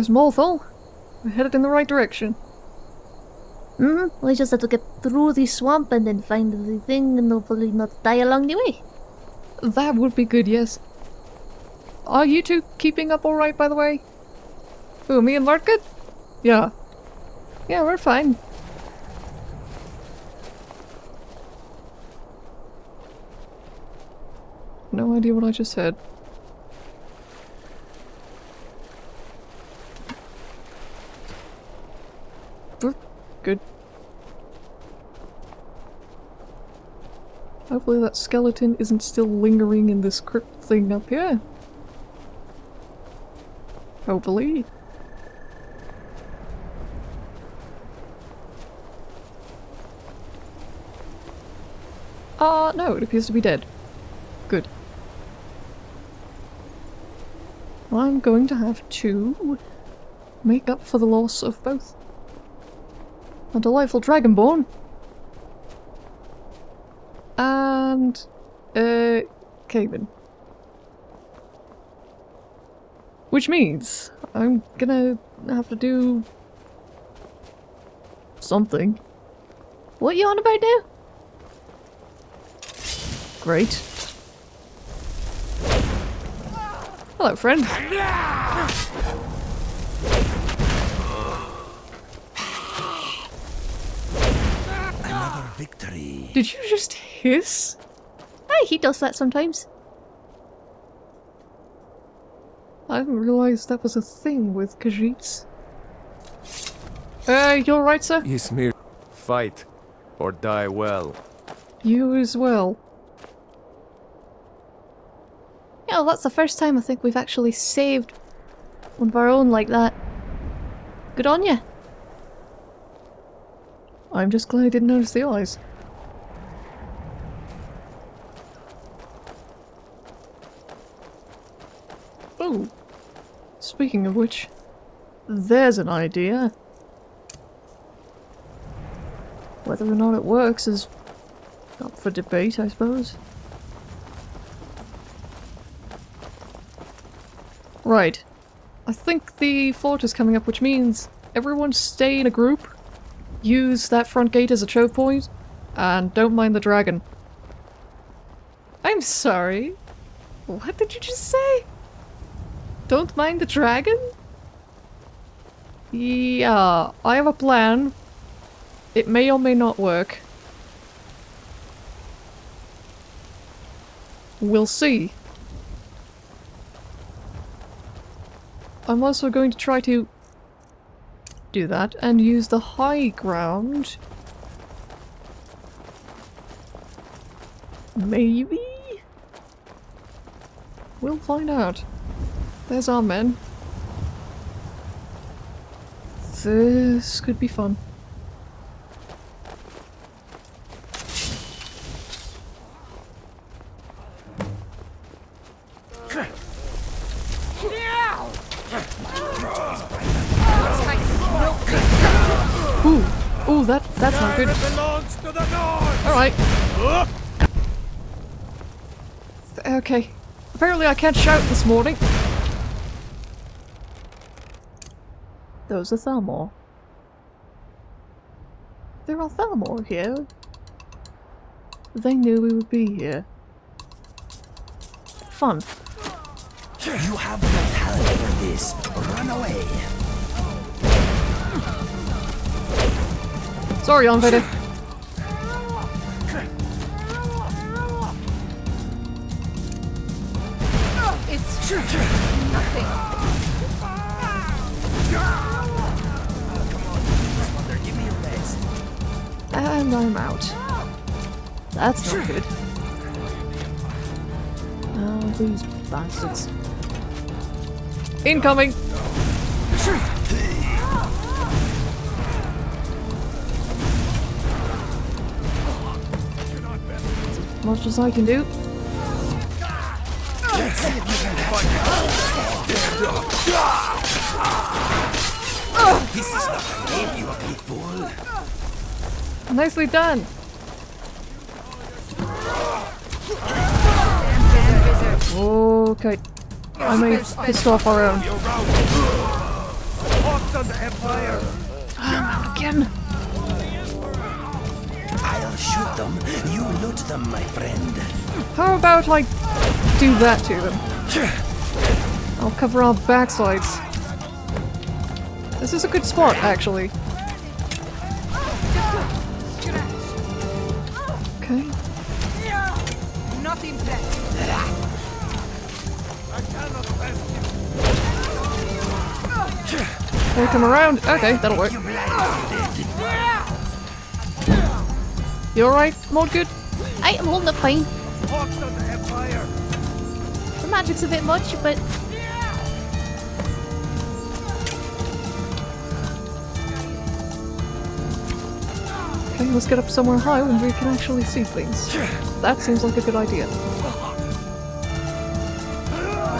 There's Morthal. We're headed in the right direction. Mm-hmm. We just have to get through the swamp and then find the thing and hopefully not die along the way. That would be good, yes. Are you two keeping up alright, by the way? Who, me and good? Yeah. Yeah, we're fine. No idea what I just said. Good. Hopefully that skeleton isn't still lingering in this crypt thing up here. Hopefully. Uh, no, it appears to be dead. Good. I'm going to have to make up for the loss of both. A delightful dragonborn. And... Uh... Cayman. Which means I'm gonna have to do... something. What you on about now? Great. Hello, friend. Did you just hiss? Hey, he does that sometimes. I didn't realize that was a thing with Khajiits. Uh, you alright, sir? Ysmir, fight or die well. You as well. Yeah, well, that's the first time I think we've actually saved one of our own like that. Good on you. I'm just glad I didn't notice the eyes. Oh, speaking of which, there's an idea. Whether or not it works is up for debate, I suppose. Right. I think the fort is coming up, which means everyone stay in a group, use that front gate as a choke point, and don't mind the dragon. I'm sorry. What did you just say? Don't mind the dragon? Yeah, I have a plan. It may or may not work. We'll see. I'm also going to try to do that and use the high ground. Maybe? We'll find out. There's our men. This could be fun. Ooh, ooh, that that's not good. All right. Okay. Apparently I can't shout this morning. Those are Thalmor. There are Thalmor here. They knew we would be here. Fun. You have no talent for this. Run away. Sorry, Anveda. It's nothing. And I'm out. That's not good. Oh, these bastards. Incoming! Much as I can do. This is not game, you. Nicely done! Okay. I may have pissed off our own. On! Again. I'll shoot them. You loot them, my friend. How about I do that to them? I'll cover our backsides. This is a good spot, actually. They come around. Okay, that'll work. You alright, Good. I am holding up fine. The magic's a bit much, but Okay, let's get up somewhere high where we can actually see things. That seems like a good idea.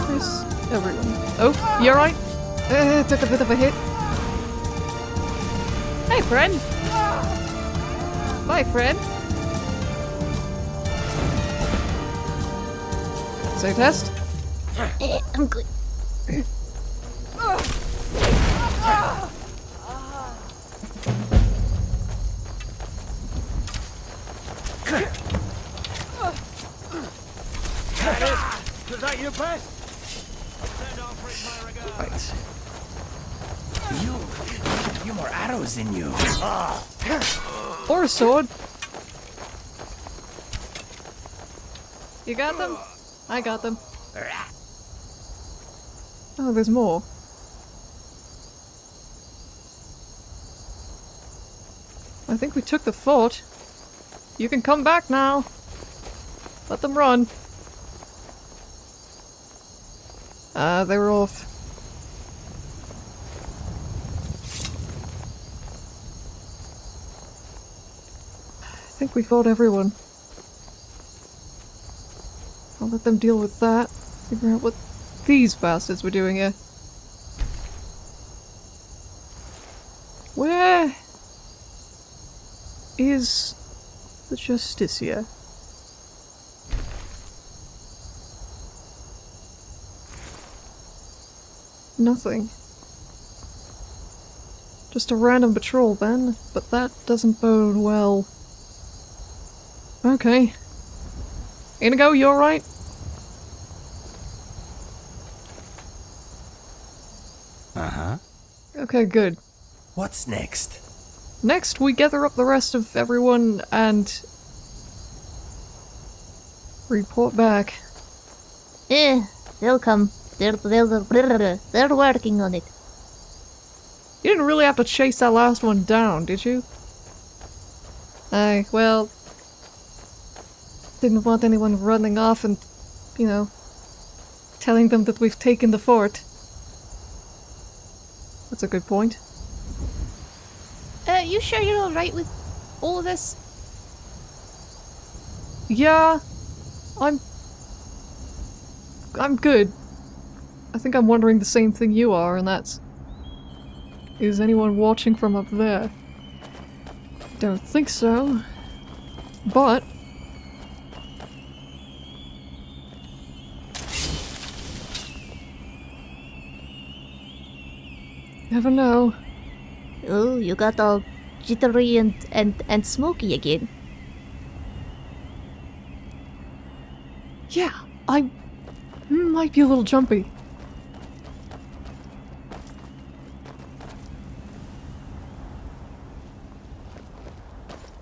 Where's everyone? Oh, you alright? Uh, took a bit of a hit. Hey, friend! Bye, friend! Save test? I'm good. Sword. You got them? I got them. Oh, there's more. I think we took the fort. You can come back now. Let them run. Ah, they were off. Think we fought everyone. I'll let them deal with that. Figure out what these bastards were doing here. Where is the Justiciar? Nothing. Just a random patrol then, but that doesn't bode well. Okay. Inigo, you alright? Uh huh. Okay, good. What's next? Next, we gather up the rest of everyone and report back. Eh, they'll come. They're, they're, they're, they're working on it. You didn't really have to chase that last one down, did you? Aye, well... Didn't want anyone running off and, you know, telling them that we've taken the fort. That's a good point. Uh, you sure you're alright with all of this? Yeah, I'm... I'm good. I think I'm wondering the same thing you are, and that's... Is anyone watching from up there? Don't think so. But... Never know. Oh, you got all jittery and, and, and smoky again. Yeah, I might be a little jumpy.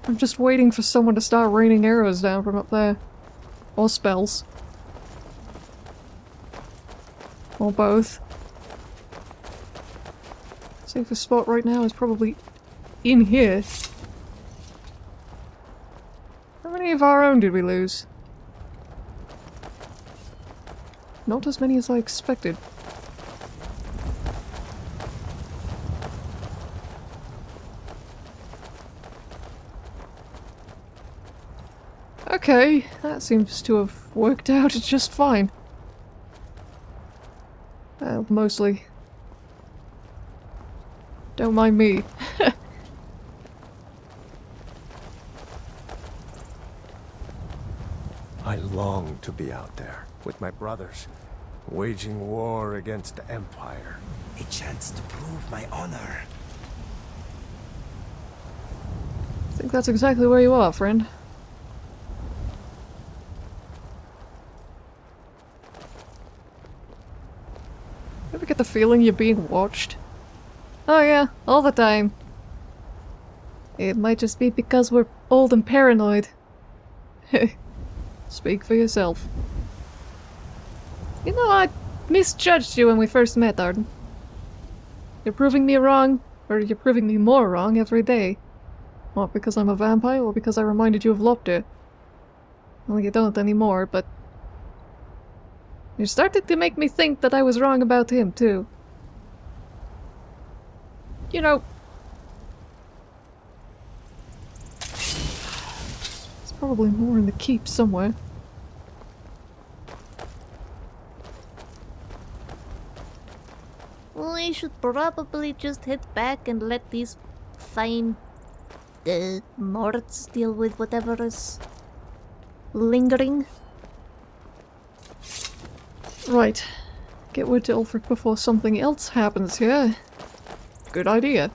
I'm just waiting for someone to start raining arrows down from up there. Or spells. Or both. Safest spot right now is probably in here. How many of our own did we lose? Not as many as I expected. Okay, that seems to have worked out just fine. Well, mostly. Don't mind me. I long to be out there with my brothers. Waging war against the Empire. A chance to prove my honor. I think that's exactly where you are, friend. Ever get the feeling you're being watched? Oh yeah, all the time. It might just be because we're old and paranoid. Speak for yourself. You know, I misjudged you when we first met, Arden. You're proving me wrong, or you're proving me more wrong every day. Not because I'm a vampire, or because I reminded you of Lopter. Well, you don't anymore, but... You're starting to make me think that I was wrong about him, too. You know... There's probably more in the keep somewhere. We should probably just head back and let these fine the Morts deal with whatever is lingering. Right. Get word to Ulfric before something else happens here. Good idea.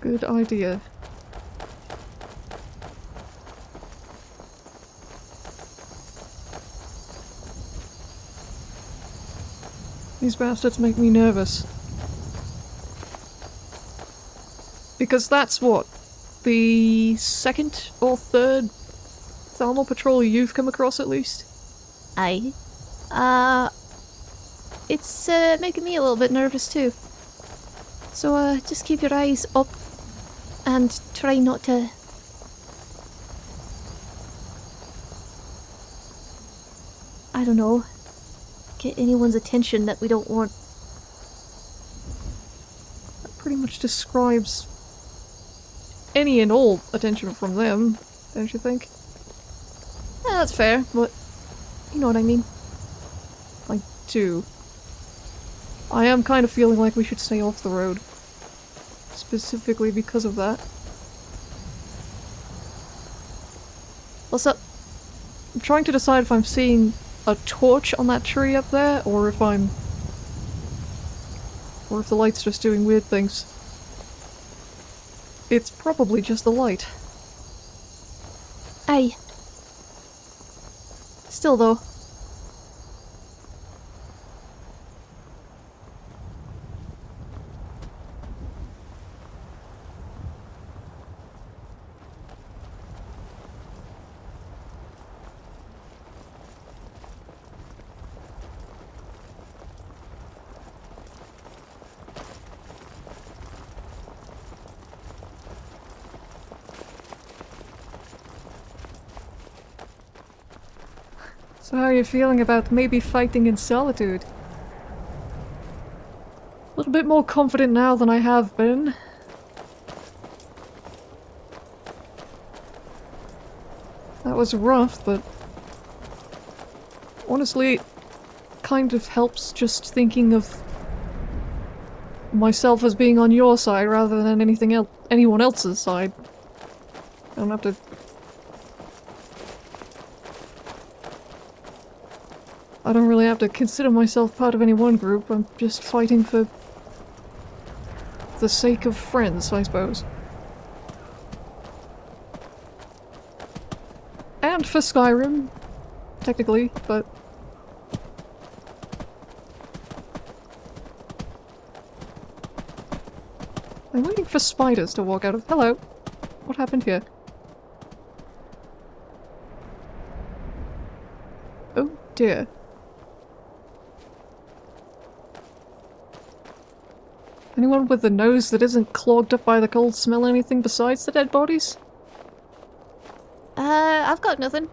Good idea. These bastards make me nervous. Because that's what? The second or third Thalmor patrol you've come across at least? Aye. Uh, it's uh, making me a little bit nervous too. So uh, just keep your eyes up and try not to. I don't know. Get anyone's attention that we don't want. That pretty much describes any and all attention from them, don't you think? That's fair, but you know what I mean. I do. I am kind of feeling like we should stay off the road. Specifically because of that. What's up? I'm trying to decide if I'm seeing a torch on that tree up there, or if I'm... Or if the light's just doing weird things. It's probably just the light. Still though. So how are you feeling about maybe fighting in solitude? A little bit more confident now than I have been. That was rough, but honestly, kind of helps just thinking of myself as being on your side rather than anything else, anyone else's side. I don't have to I don't really have to consider myself part of any one group, I'm just fighting for the sake of friends, I suppose. And for Skyrim, technically, but... I'm waiting for spiders to walk out of- hello! What happened here? Oh dear. Anyone with a nose that isn't clogged up by the cold smell anything besides the dead bodies? Uh, I've got nothing.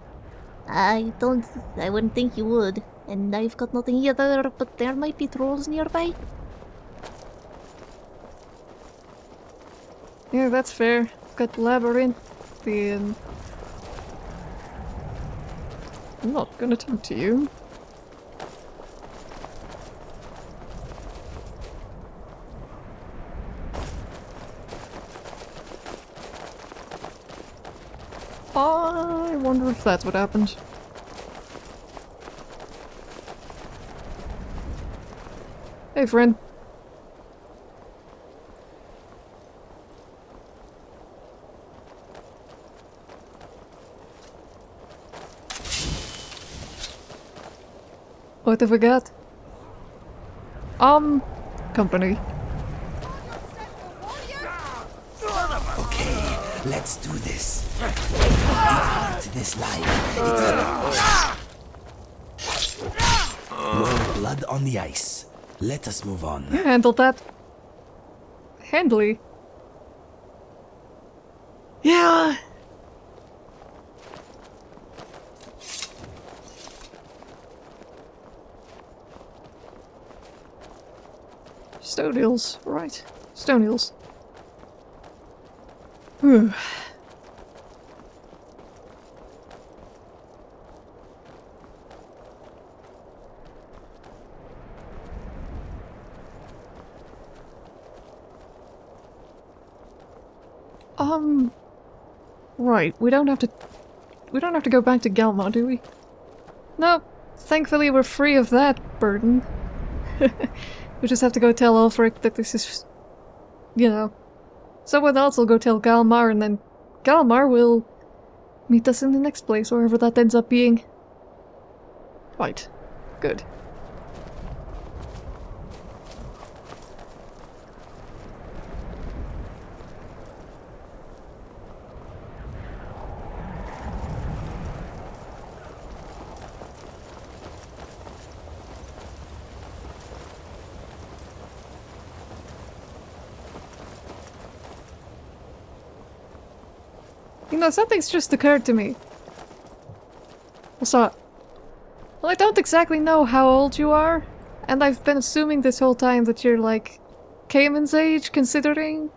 I don't. I wouldn't think you would. And I've got nothing either, but there might be trolls nearby. Yeah, that's fair. I've got Labyrinth and... I'm not gonna talk to you. I wonder if that's what happened. Hey, friend. What have we got? Um, company. Okay, let's do this. Depart this life. It's More blood on the ice. Let us move on. You handled that. Handily. Yeah. Stone eels, right. Stone eels. Whew. Um. Right, we don't have to. We don't have to go back to Galmar, do we? No, thankfully we're free of that burden. we just have to go tell Ulfric that this is. You know. Someone else will go tell Galmar, and then Galmar will meet us in the next place, wherever that ends up being. Right. Good. You know, something's just occurred to me. What's up? Well, I don't exactly know how old you are, and I've been assuming this whole time that you're like Cayman's age, considering.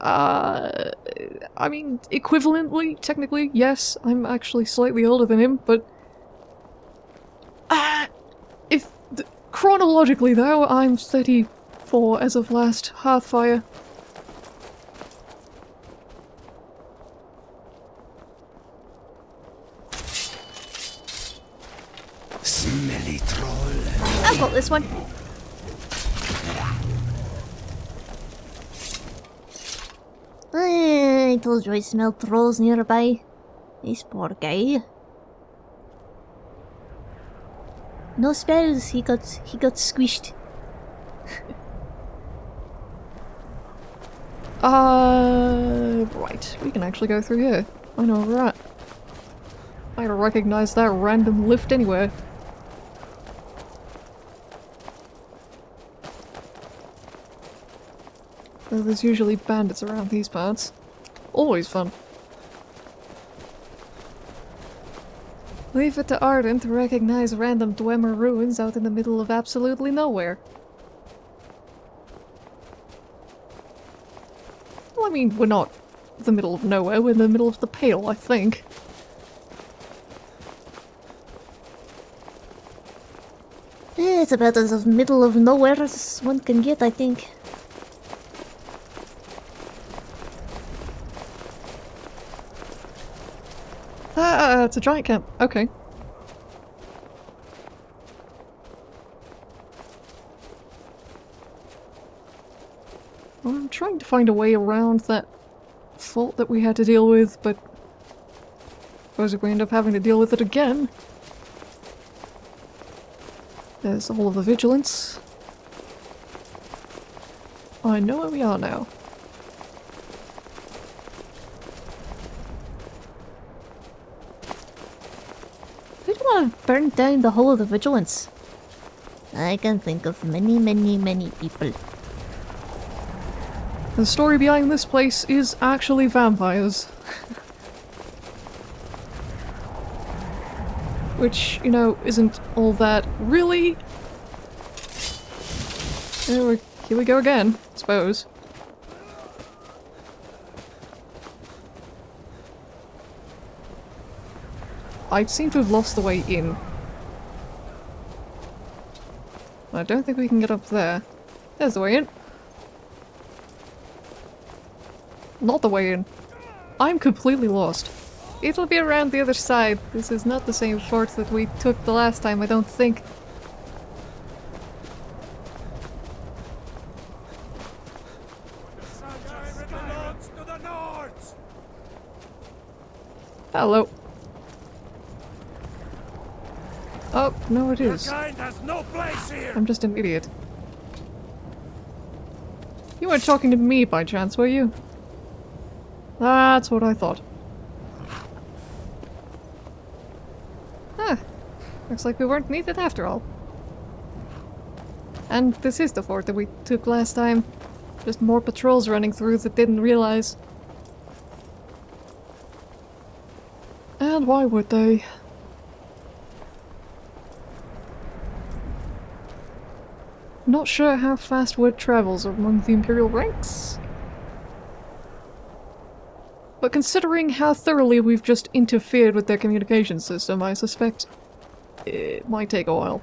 Uh, I mean, equivalently, technically, yes, I'm actually slightly older than him, but. Uh, if. chronologically, though, I'm 34 as of last Hearthfire. Smelly troll. I've got this one. I told you I smelled trolls nearby. This poor guy. No spells. He got he got squished. Uh, right. We can actually go through here. I know where we're at. I don't recognize that random lift anywhere. Though there's usually bandits around these parts. Always fun. Leave it to Arden to recognize random Dwemer ruins out in the middle of absolutely nowhere. Well, I mean, we're not the middle of nowhere, we're in the middle of the Pale, I think. It's about as middle of nowhere as one can get, I think. Ah, it's a giant camp. Okay. Well, I'm trying to find a way around that fault that we had to deal with, but I suppose if we end up having to deal with it again. There's Hall of the Vigilant. I know where we are now. Who do want to burn down the Hall of the Vigilant? I can think of many, many, many people. The story behind this place is actually vampires. Which, you know, isn't all that really. Here we go again, I suppose. I seem to have lost the way in. I don't think we can get up there. There's the way in. Not the way in. I'm completely lost. It'll be around the other side. This is not the same fort that we took the last time, I don't think. Hello. Oh, no it is. no place here! I'm just an idiot. You weren't talking to me by chance, were you? That's what I thought. Huh. Looks like we weren't needed after all. And this is the fort that we took last time. Just more patrols running through that didn't realize. And why would they? Not sure how fast word travels among the Imperial ranks. But considering how thoroughly we've just interfered with their communication system, I suspect it might take a while.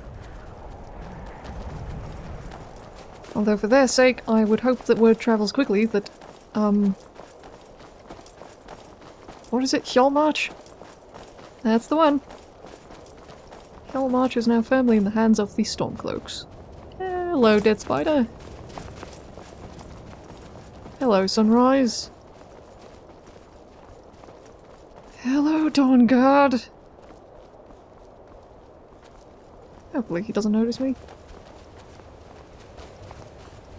Although for their sake, I would hope that word travels quickly that, um... What is it? Hjaalmarch? That's the one. Hjaalmarch is now firmly in the hands of the Stormcloaks. Hello, Dead Spider. Hello, Sunrise. Hello, Dawn Guard. Hopefully he doesn't notice me.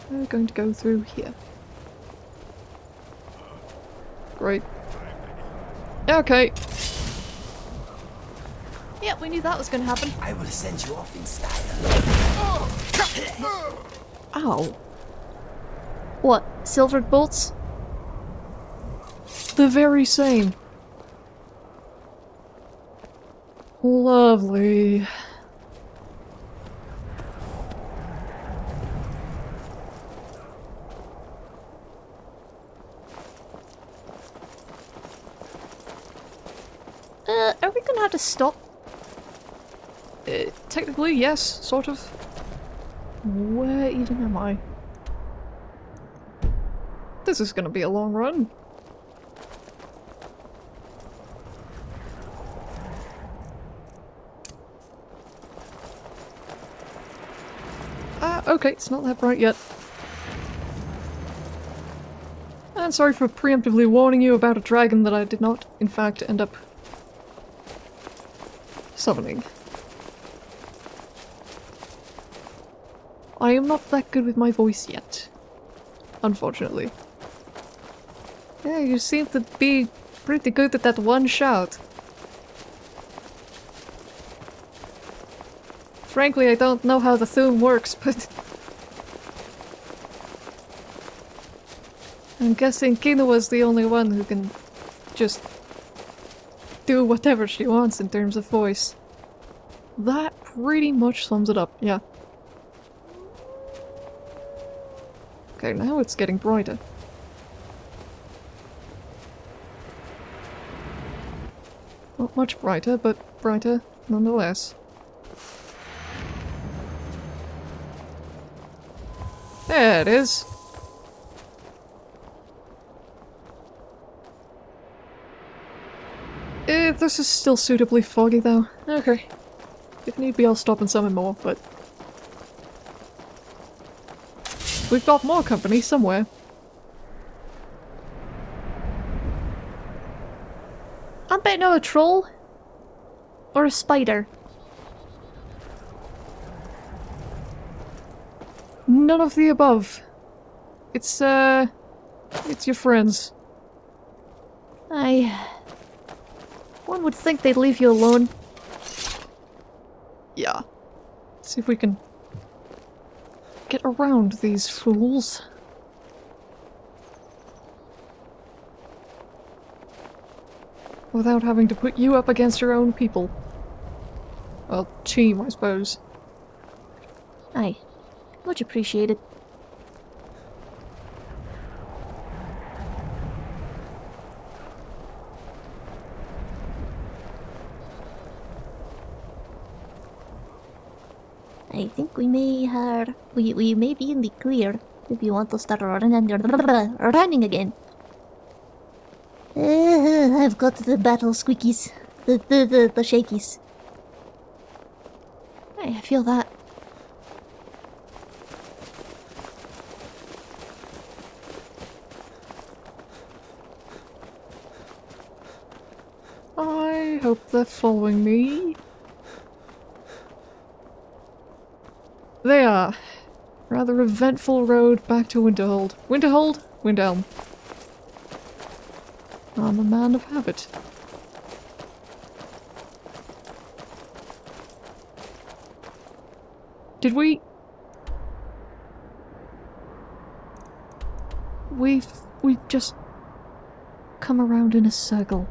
We're going to go through here. Great. Okay. Yeah, we knew that was gonna happen. I will send you off in style. Ow. What? Silvered bolts? The very same. Lovely. Uh, are we gonna have to stop? Uh, technically, yes, sort of. Where even am I? This is gonna be a long run. Ah, okay, it's not that bright yet. And sorry for preemptively warning you about a dragon that I did not, in fact, end up summoning. I am not that good with my voice yet. Unfortunately. Yeah, you seem to be pretty good at that one shout. Frankly, I don't know how the Thu'um works, but... I'm guessing Kinoa's the only one who can just do whatever she wants in terms of voice. That pretty much sums it up, yeah. Okay, now it's getting brighter. Not much brighter, but brighter nonetheless. There it is. Eh, this is still suitably foggy though. Okay. If need be, I'll stop and summon more, but... We've got more company somewhere. I bet no a troll. Or a spider. None of the above. It's, uh... It's your friends. I... One would think they'd leave you alone. Yeah. see if we can get around these fools. Without having to put you up against your own people. Well, team, I suppose. Aye. Much appreciated. I think we may have... We, may be in the clear if you want to start running, running again. Uh, I've got the battle squeakies. The, the, the, the shakies. I feel that. I hope they're following me. They are. Rather eventful road back to Winterhold. Winterhold? Windhelm. I'm a man of habit. Did we... We've... we've just... come around in a circle.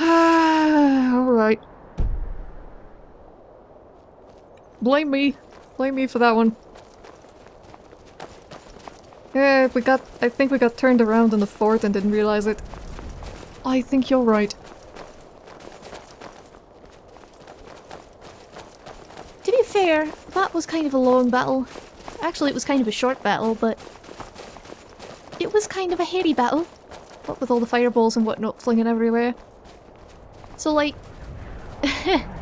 Alright. Blame me. Blame me for that one. Yeah, we got- I think we got turned around in the fort and didn't realize it. I think you're right. To be fair, that was kind of a long battle. Actually, it was kind of a short battle, but... It was kind of a hairy battle. What with all the fireballs and whatnot flinging everywhere. So, like...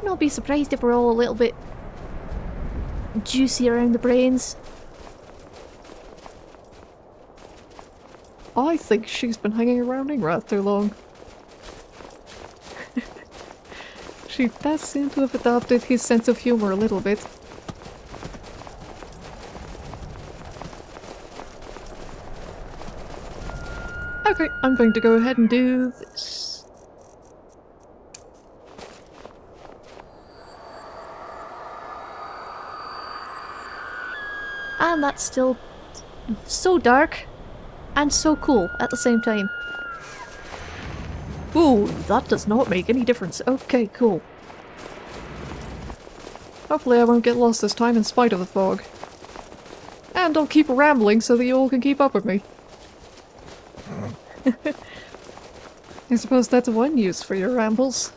I'd not be surprised if we're all a little bit... juicy around the brains. I think she's been hanging around Ingrath too long. she does seem to have adopted his sense of humor a little bit. Okay, I'm going to go ahead and do this. And that's still so dark and so cool at the same time. Ooh, that does not make any difference. Okay, cool. Hopefully I won't get lost this time in spite of the fog. And I'll keep rambling so that you all can keep up with me. I suppose that's one use for your rambles.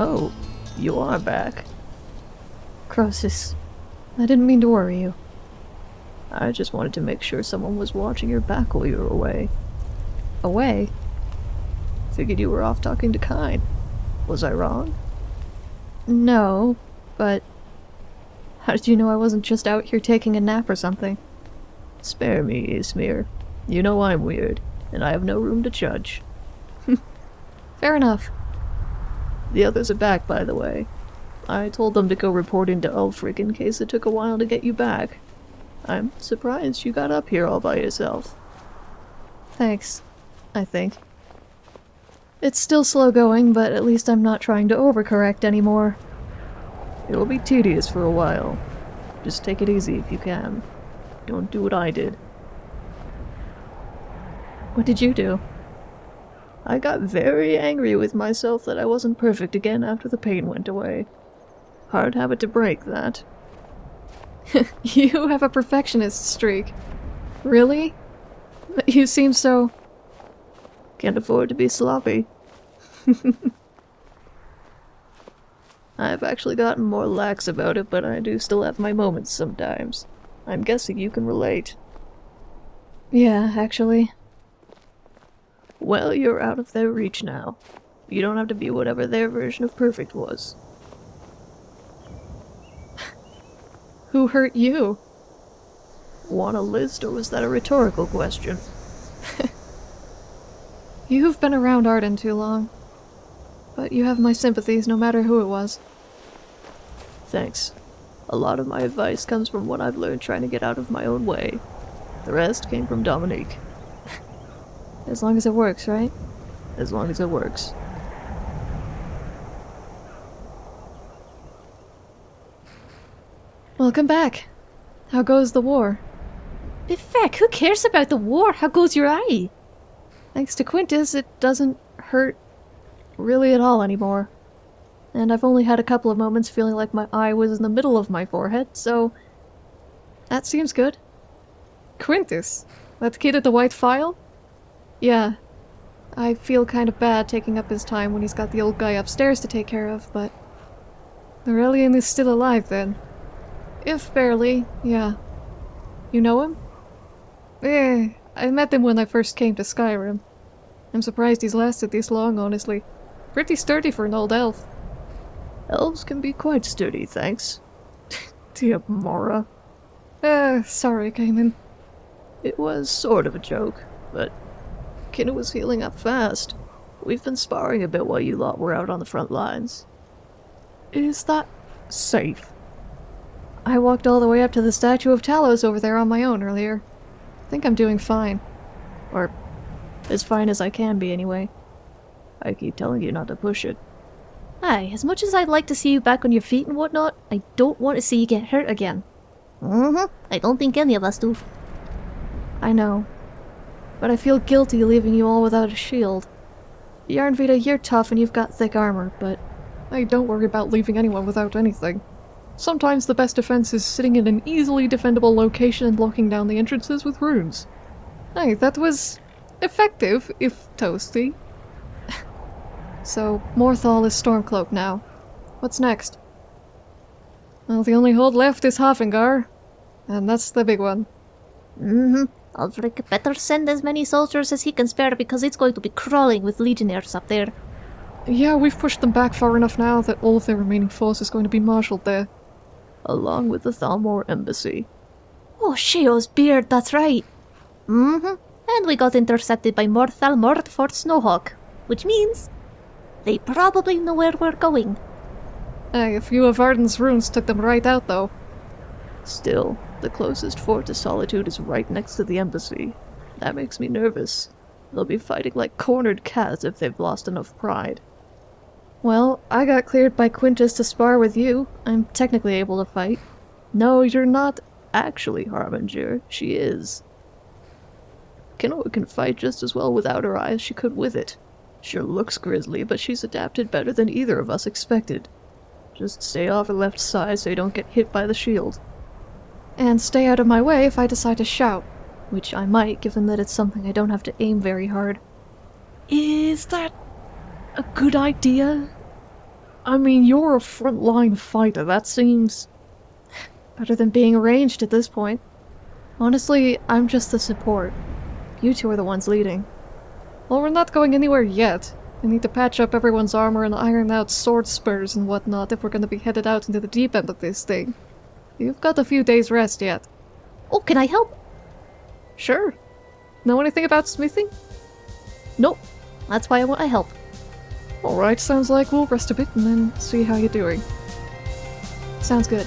Oh, you are back. Croesus, I didn't mean to worry you. I just wanted to make sure someone was watching your back while you were away. Away? Figured you were off talking to Kyne. Was I wrong? No, but... How did you know I wasn't just out here taking a nap or something? Spare me, Ysmir. You know I'm weird, and I have no room to judge. Fair enough. The others are back, by the way. I told them to go report into Ulfric in case it took a while to get you back. I'm surprised you got up here all by yourself. Thanks. I think. It's still slow going, but at least I'm not trying to overcorrect anymore. It'll be tedious for a while. Just take it easy if you can. Don't do what I did. What did you do? I got very angry with myself that I wasn't perfect again after the pain went away. Hard habit to break, that. you have a perfectionist streak. Really? You seem so... Can't afford to be sloppy. I've actually gotten more lax about it, but I do still have my moments sometimes. I'm guessing you can relate. Yeah, actually. Well, you're out of their reach now. You don't have to be whatever their version of perfect was. Who hurt you? Want a list, or was that a rhetorical question? You've been around Arden too long. But you have my sympathies no matter who it was. Thanks. A lot of my advice comes from what I've learned trying to get out of my own way. The rest came from Dominique. As long as it works, right? As long as it works. Welcome back. How goes the war? But who cares about the war? How goes your eye? Thanks to Quintus, it doesn't hurt really at all anymore. And I've only had a couple of moments feeling like my eye was in the middle of my forehead, so that seems good. Quintus? That kid at the White Phial? Yeah. I feel kind of bad taking up his time when he's got the old guy upstairs to take care of, but... Nurelion is still alive then. If barely, yeah. You know him? Eh, I met him when I first came to Skyrim. I'm surprised he's lasted this long, honestly. Pretty sturdy for an old elf. Elves can be quite sturdy, thanks. Dear Mora. Uh, sorry, Cayman. It was sort of a joke, but Kinna was healing up fast. We've been sparring a bit while you lot were out on the front lines. Is that safe? I walked all the way up to the statue of Talos over there on my own earlier. I think I'm doing fine. Or as fine as I can be, anyway. I keep telling you not to push it. Aye, as much as I'd like to see you back on your feet and whatnot, I don't want to see you get hurt again. Mm-hmm. I don't think any of us do. I know. But I feel guilty leaving you all without a shield. Yarnvita, you're tough and you've got thick armor, but I don't worry about leaving anyone without anything. Sometimes the best defense is sitting in an easily defendable location and locking down the entrances with runes. Hey, that was effective, if toasty. so, Morthal is Stormcloak now. What's next? Well, the only hold left is Haafingar, and that's the big one. Mm-hmm. Ulfric better send as many soldiers as he can spare because it's going to be crawling with legionnaires up there. Yeah, we've pushed them back far enough now that all of their remaining force is going to be marshaled there. Along with the Thalmor embassy. Oh, Sheo's beard, that's right. Mm-hmm. And we got intercepted by Morthal Mordfort Snowhawk, which means they probably know where we're going. A few of Arden's runes took them right out, though. Still, the closest fort to Solitude is right next to the embassy. That makes me nervous. They'll be fighting like cornered cats if they've lost enough pride. Well, I got cleared by Quintus to spar with you. I'm technically able to fight. No, you're not actually Harbinger. She is. Kinoa can fight just as well without her eye as she could with it. Sure looks grisly, but she's adapted better than either of us expected. Just stay off her left side so you don't get hit by the shield. And stay out of my way if I decide to shout. Which I might, given that it's something I don't have to aim very hard. Is that a good idea? I mean, you're a frontline fighter. That seems better than being arranged at this point. Honestly, I'm just the support. You two are the ones leading. Well, we're not going anywhere yet. I need to patch up everyone's armor and iron out sword spurs and whatnot if we're gonna be headed out into the deep end of this thing. You've got a few days rest yet. Oh, can I help? Sure. Know anything about smithing? Nope. That's why I want to help. Alright, sounds like we'll rest a bit and then see how you're doing. Sounds good.